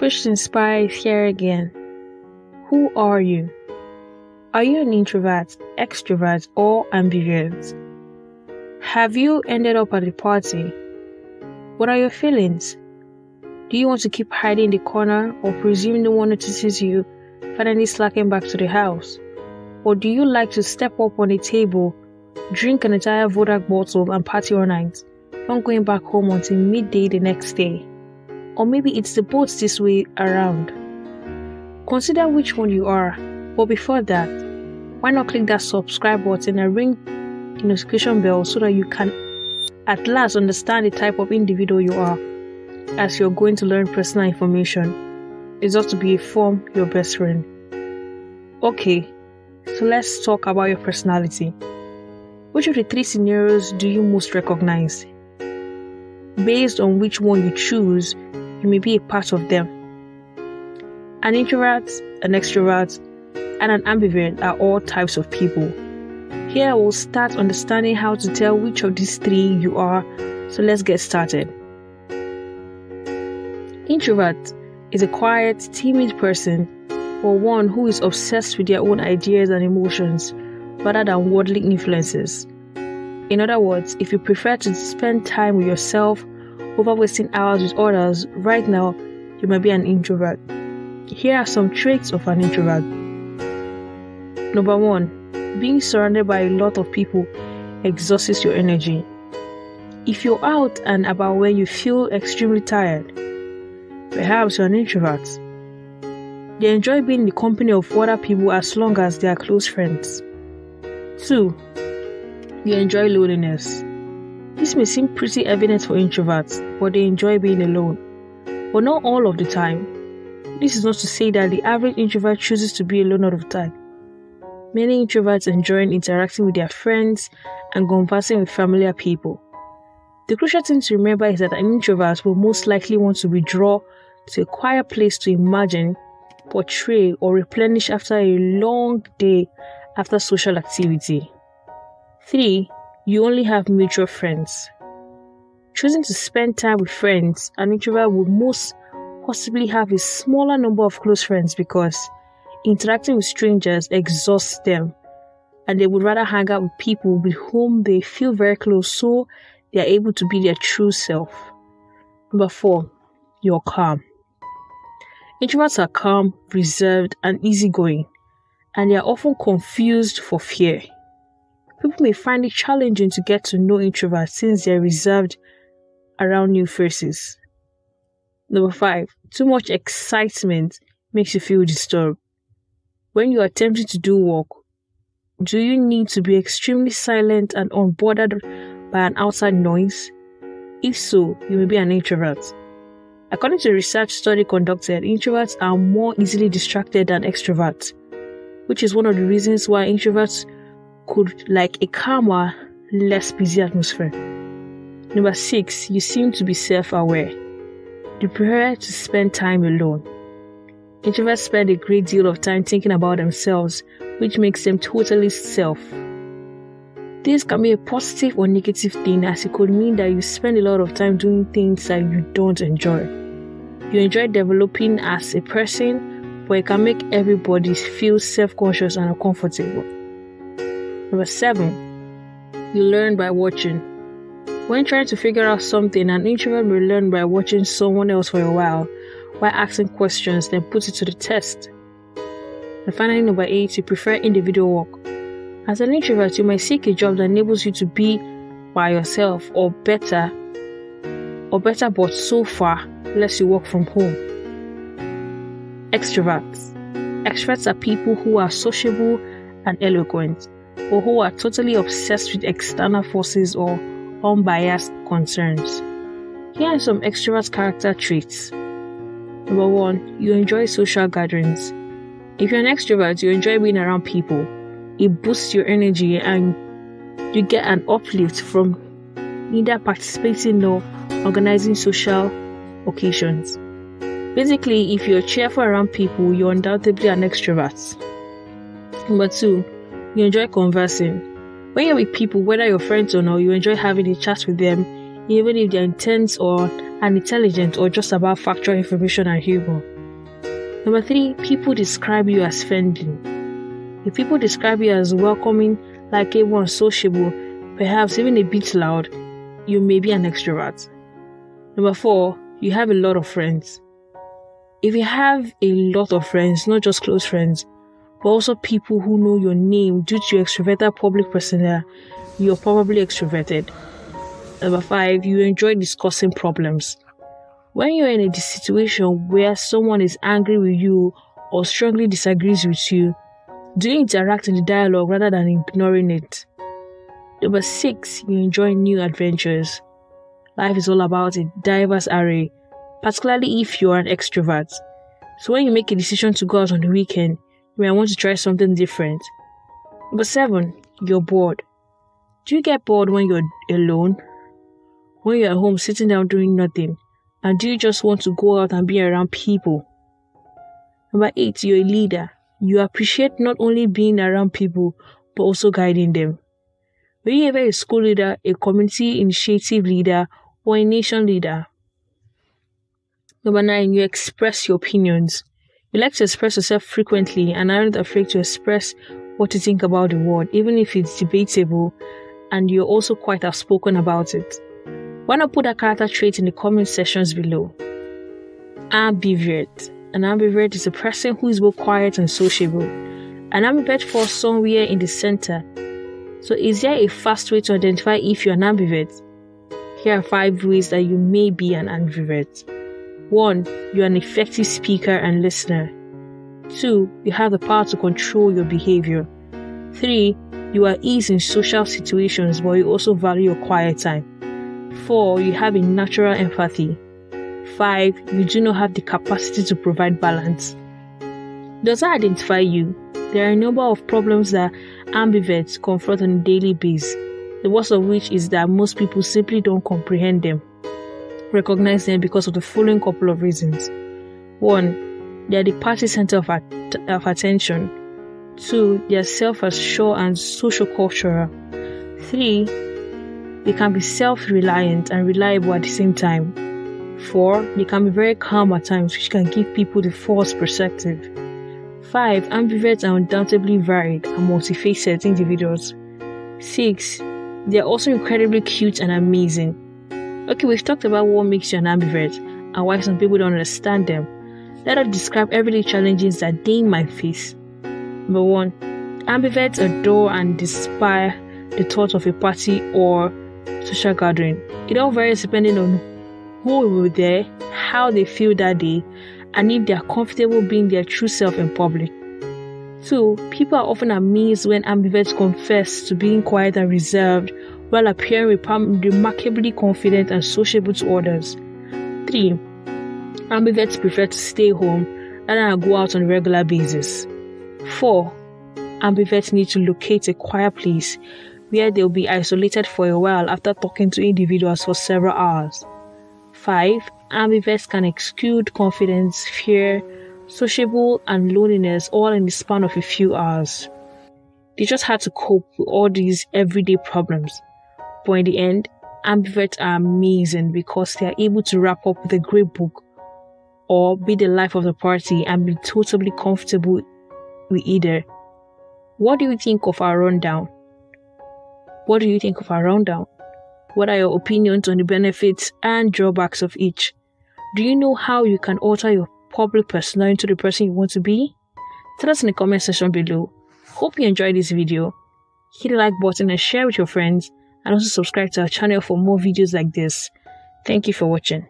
Push to here again. Who are you? Are you an introvert, extrovert, or ambivert? Have you ended up at the party? What are your feelings? Do you want to keep hiding in the corner or presume no one notices you, finally slacking back to the house? Or do you like to step up on a table, drink an entire Vodak bottle and party all night, not going back home until midday the next day? Or maybe it's the both this way around. Consider which one you are, but before that, why not click that subscribe button and ring the notification bell so that you can at last understand the type of individual you are as you're going to learn personal information. It's just to be a form your best friend. Okay, so let's talk about your personality. Which of the three scenarios do you most recognize? Based on which one you choose, you may be a part of them. An introvert, an extrovert, and an ambivert are all types of people. Here we'll start understanding how to tell which of these three you are, so let's get started. Introvert is a quiet, timid person or one who is obsessed with their own ideas and emotions rather than worldly influences. In other words, if you prefer to spend time with yourself over wasting hours with others, right now you might be an introvert. Here are some traits of an introvert. Number one, being surrounded by a lot of people exhausts your energy. If you're out and about when you feel extremely tired, perhaps you're an introvert. They enjoy being in the company of other people as long as they are close friends. 2. You enjoy loneliness. This may seem pretty evident for introverts, but they enjoy being alone. But not all of the time. This is not to say that the average introvert chooses to be alone all of the time. Many introverts enjoy interacting with their friends and conversing with familiar people. The crucial thing to remember is that an introvert will most likely want to withdraw to a quiet place to imagine, portray, or replenish after a long day after social activity. 3. You only have mutual friends. Choosing to spend time with friends, an introvert would most possibly have a smaller number of close friends because interacting with strangers exhausts them and they would rather hang out with people with whom they feel very close so they are able to be their true self. Number 4. You're calm. Introverts are calm, reserved, and easygoing, and they are often confused for fear. People may find it challenging to get to know introverts since they are reserved around new faces. Number 5. Too much excitement makes you feel disturbed. When you are attempting to do work, do you need to be extremely silent and unbothered by an outside noise? If so, you may be an introvert. According to a research study conducted, introverts are more easily distracted than extroverts, which is one of the reasons why introverts could like a calmer, less busy atmosphere. Number six, you seem to be self aware. You prefer to spend time alone. Introverts spend a great deal of time thinking about themselves, which makes them totally self. This can be a positive or negative thing as it could mean that you spend a lot of time doing things that you don't enjoy. You enjoy developing as a person, but it can make everybody feel self conscious and uncomfortable. Number seven, you learn by watching. When trying to figure out something, an introvert will learn by watching someone else for a while while asking questions, then put it to the test. And finally, number eight, you prefer individual work. As an introvert, you might seek a job that enables you to be by yourself or better, or better, but so far, less you work from home. Extroverts. Extroverts are people who are sociable and eloquent, or who are totally obsessed with external forces or unbiased concerns. Here are some extrovert character traits. Number one, you enjoy social gatherings. If you're an extrovert, you enjoy being around people. It boosts your energy and you get an uplift from either participating or organizing social occasions. Basically, if you're cheerful around people, you're undoubtedly an extrovert. Number two, you enjoy conversing. When you're with people, whether you're friends or not, you enjoy having a chat with them, even if they're intense or unintelligent or just about factual information and humor. Number three, people describe you as friendly. If people describe you as welcoming, like everyone sociable, perhaps even a bit loud, you may be an extrovert. Number four, you have a lot of friends. If you have a lot of friends, not just close friends, but also people who know your name due to your extroverted public persona, you're probably extroverted. Number five, you enjoy discussing problems. When you're in a situation where someone is angry with you or strongly disagrees with you, do you interact in the dialogue rather than ignoring it? Number six, you enjoy new adventures. Life is all about a diverse array, particularly if you're an extrovert. So when you make a decision to go out on the weekend, you might want to try something different. Number seven, you're bored. Do you get bored when you're alone? When you're at home sitting down doing nothing? And do you just want to go out and be around people? Number eight, you're a leader. You appreciate not only being around people, but also guiding them. Were you ever a school leader, a community initiative leader, or a nation leader? Number nine, you express your opinions. You like to express yourself frequently and aren't afraid to express what you think about the world, even if it's debatable, and you're also quite outspoken about it. Why not put that character trait in the comment sections below? Ambivert. An ambivert is a person who is both quiet and sociable. An ambivert falls somewhere in the center. So, is there a fast way to identify if you're an ambivert? Here are five ways that you may be an ambivert. 1. You're an effective speaker and listener. 2. You have the power to control your behavior. 3. You are easy in social situations, but you also value your quiet time. 4. You have a natural empathy. 5. You do not have the capacity to provide balance. Does that identify you? There are a number of problems that ambiverts confront on a daily basis, the worst of which is that most people simply don't comprehend them, recognize them because of the following couple of reasons. 1. They are the party center of, at- of attention. 2. They are self assured and social cultural. 3. They can be self reliant and reliable at the same time. 4. They can be very calm at times, which can give people the false perspective. 5. Ambiverts are undoubtedly varied and multifaceted individuals. 6. They are also incredibly cute and amazing. Okay, we've talked about what makes you an ambivert and why some people don't understand them. Let us describe everyday challenges that they might face. Number 1. Ambiverts adore and despise the thought of a party or social gathering. It all varies depending on who will be there, how they feel that day, and if they are comfortable being their true self in public. 2. People are often amazed when ambiverts confess to being quiet and reserved while appearing remarkably confident and sociable to others. 3. Ambiverts prefer to stay home rather than go out on a regular basis. 4. Ambiverts need to locate a quiet place where they'll be isolated for a while after talking to individuals for several hours. 5. Ambiverts can exude confidence, fear, sociable, and loneliness all in the span of a few hours. They just had to cope with all these everyday problems. But in the end, ambiverts are amazing because they are able to wrap up the great book or be the life of the party and be totally comfortable with either. What do you think of our rundown? What do you think of our rundown? What are your opinions on the benefits and drawbacks of each? Do you know how you can alter your public persona into the person you want to be? Tell us in the comment section below. Hope you enjoyed this video. Hit the like button and share with your friends and also subscribe to our channel for more videos like this. Thank you for watching.